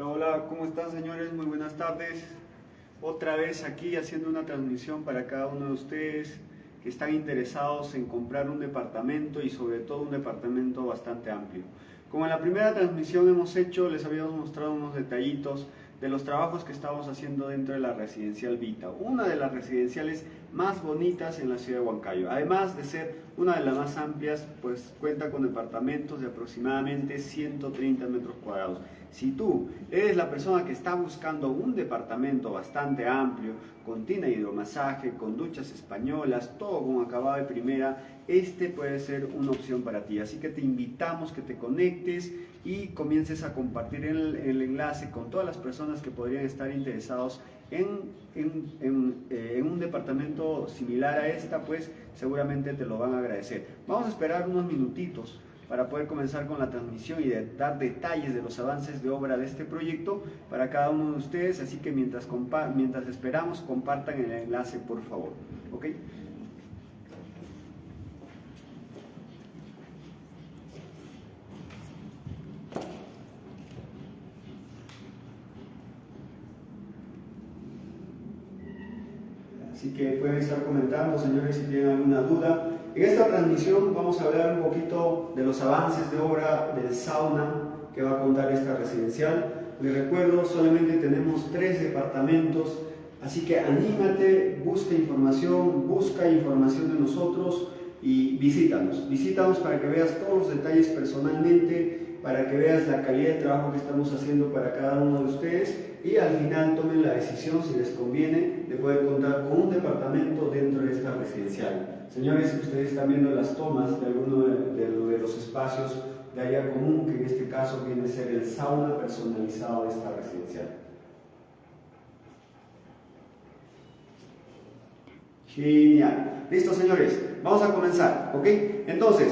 Hola, hola, ¿cómo están señores? Muy buenas tardes. Otra vez aquí haciendo una transmisión para cada uno de ustedes que están interesados en comprar un departamento y sobre todo un departamento bastante amplio. Como en la primera transmisión hemos hecho, les habíamos mostrado unos detallitos de los trabajos que estamos haciendo dentro de la residencial Vita, una de las residenciales más bonitas en la ciudad de Huancayo. Además de ser una de las más amplias, pues cuenta con departamentos de aproximadamente 130 metros cuadrados. Si tú eres la persona que está buscando un departamento bastante amplio, con tina hidromasaje, con duchas españolas, todo con acabado de primera, este puede ser una opción para ti. Así que te invitamos que te conectes y comiences a compartir el, enlace con todas las personas que podrían estar interesados en, eh, en, un departamento similar a esta, pues seguramente te lo van a agradecer. Vamos a esperar unos minutitos para poder comenzar con la transmisión y dar detalles de los avances de obra de este proyecto para cada uno de ustedes, así que mientras, mientras esperamos compartan el enlace por favor. ¿okay? Así que pueden estar comentando, señores, si tienen alguna duda. En esta transmisión vamos a hablar un poquito de los avances de obra del sauna que va a contar esta residencial. Les recuerdo, solamente tenemos tres departamentos, así que anímate, busca información, busca información de nosotros y visítanos. Visítanos para que veas todos los detalles personalmente, para que veas la calidad de trabajo que estamos haciendo para cada uno de ustedes y al final tomen la decisión, si les conviene, de poder contar con un departamento dentro de esta residencial. Señores, ustedes están viendo las tomas de algunos de, los espacios de área común, que en este caso viene a ser el sauna personalizado de esta residencial. Genial. Listo, señores. Vamos a comenzar, ¿ok? Entonces,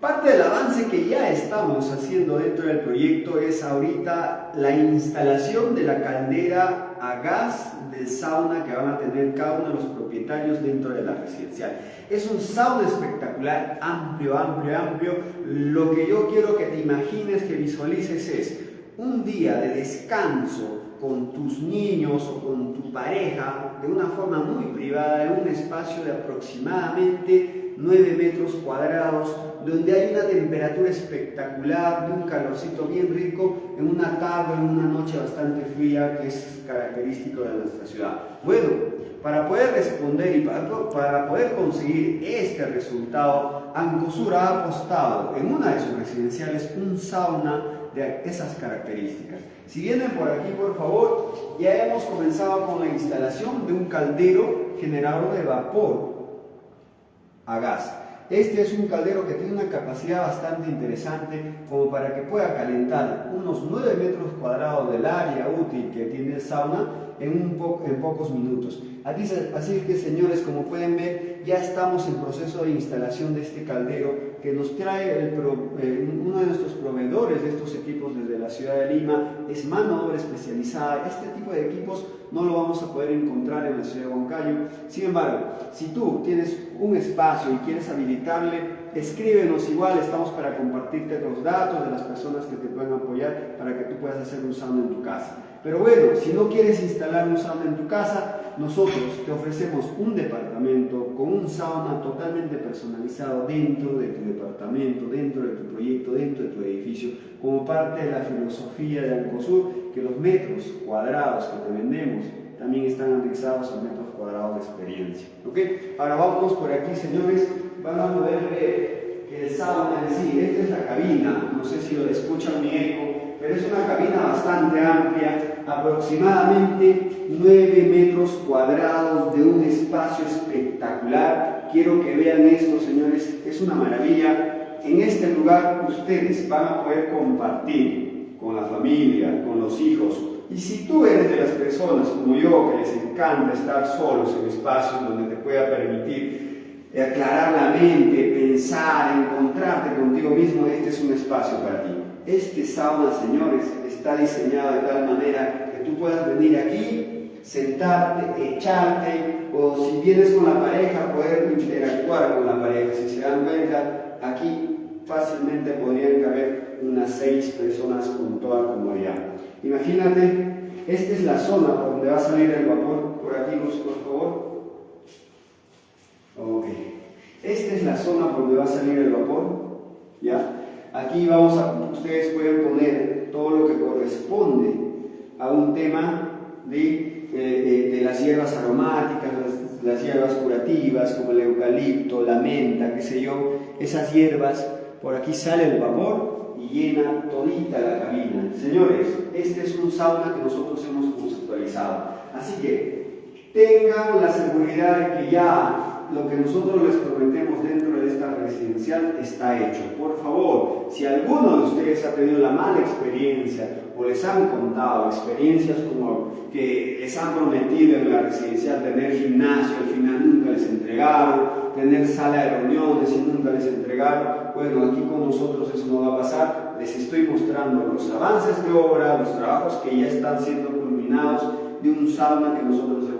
Parte del avance que ya estamos haciendo dentro del proyecto es ahorita la instalación de la caldera a gas del sauna que van a tener cada uno de los propietarios dentro de la residencial. Es un sauna espectacular, amplio, amplio, amplio. Lo que yo quiero que te imagines, que visualices es un día de descanso con tus niños o con tu pareja de una forma muy privada, en un espacio de aproximadamente 9 metros cuadrados, donde hay una temperatura espectacular, de un calorcito bien rico, en una tarde, en una noche bastante fría, que es característico de nuestra ciudad. Bueno, para poder responder y para, poder conseguir este resultado, Ancosur ha apostado en una de sus residenciales un sauna de esas características. Si vienen por aquí, por favor, ya hemos comenzado con la instalación de un caldero generador de vapor a gas. Este es un caldero que tiene una capacidad bastante interesante como para que pueda calentar unos 9 metros cuadrados del área útil que tiene el sauna en, un en pocos minutos. Así que señores, como pueden ver, ya estamos en proceso de instalación de este caldero que nos trae el eh, uno de nuestros proveedores de estos equipos desde la ciudad de Lima, es mano obra especializada. Este tipo de equipos no lo vamos a poder encontrar en la ciudad de Huancayo. Sin embargo, si tú tienes un espacio y quieres habilitarle, escríbenos igual, estamos para compartirte los datos de las personas que te pueden apoyar para que tú puedas hacer un sauna en tu casa. Pero bueno, si no quieres instalar un sauna en tu casa, nosotros te ofrecemos un departamento con un sauna totalmente personalizado dentro de tu departamento, dentro de tu proyecto, dentro de tu edificio, como parte de la filosofía de Ancosur, que los metros cuadrados que te vendemos también están anexados a metros cuadrados de experiencia. ¿ok? Ahora vamos por aquí, señores, van a ver que el sauna en sí, esta es la cabina, no sé si lo escuchan mi eco, pero es una cabina bastante amplia, aproximadamente 9 metros cuadrados de un espacio espectacular. Quiero que vean esto, señores, es una maravilla. En este lugar ustedes van a poder compartir con la familia, con los hijos. Y si tú eres de las personas como yo, que les encanta estar solos en espacios donde te pueda permitir aclarar la mente, pensar, encontrarte contigo mismo, este es un espacio para ti. Este sauna, señores, está diseñado de tal manera que tú puedas venir aquí, sentarte, echarte, o si vienes con la pareja, poder interactuar con la pareja. Si se dan cuenta, aquí fácilmente podrían caber unas seis personas con toda comodidad. Imagínate, esta es la zona por donde va a salir el vapor. Por aquí, Luz, por favor. Ok. Esta es la zona por donde va a salir el vapor. ¿Ya? Aquí vamos a, ustedes pueden poner todo lo que corresponde a un tema de, eh, de, las hierbas aromáticas, las, las, hierbas curativas como el eucalipto, la menta, qué sé yo, esas hierbas, por aquí sale el vapor y llena todita la cabina. Señores, este es un sauna que nosotros hemos conceptualizado, así que tengan la seguridad de que ya lo que nosotros les prometemos dentro de esta residencial está hecho. Por favor, si alguno de ustedes ha tenido la mala experiencia o les han contado experiencias como que les han prometido en la residencial tener gimnasio, al final nunca les entregaron, tener sala de reuniones y nunca les entregaron, bueno, aquí con nosotros eso no va a pasar. Les estoy mostrando los avances de obra, los trabajos que ya están siendo culminados de un sauna que nosotros hemos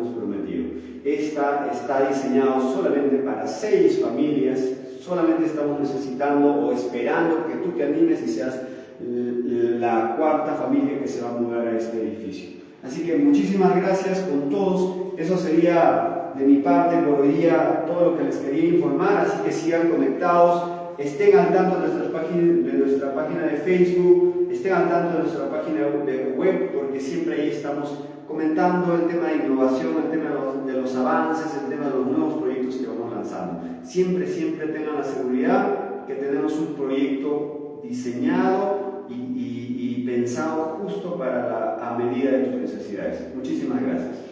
esta está diseñado solamente para seis familias. Solamente estamos necesitando o esperando que tú te animes y seas la cuarta familia que se va a mudar a este edificio. Así que muchísimas gracias con todos. Eso sería de mi parte por hoy día todo lo que les quería informar. Así que sigan conectados, estén al tanto de nuestra página de, nuestra página de Facebook, estén al tanto de nuestra página de web, porque siempre ahí estamos comentando el tema de innovación, el tema de los, avances, el tema de los nuevos proyectos que vamos lanzando. Siempre, siempre tengan la seguridad que tenemos un proyecto diseñado y, pensado justo para la, a medida de tus necesidades. Muchísimas gracias.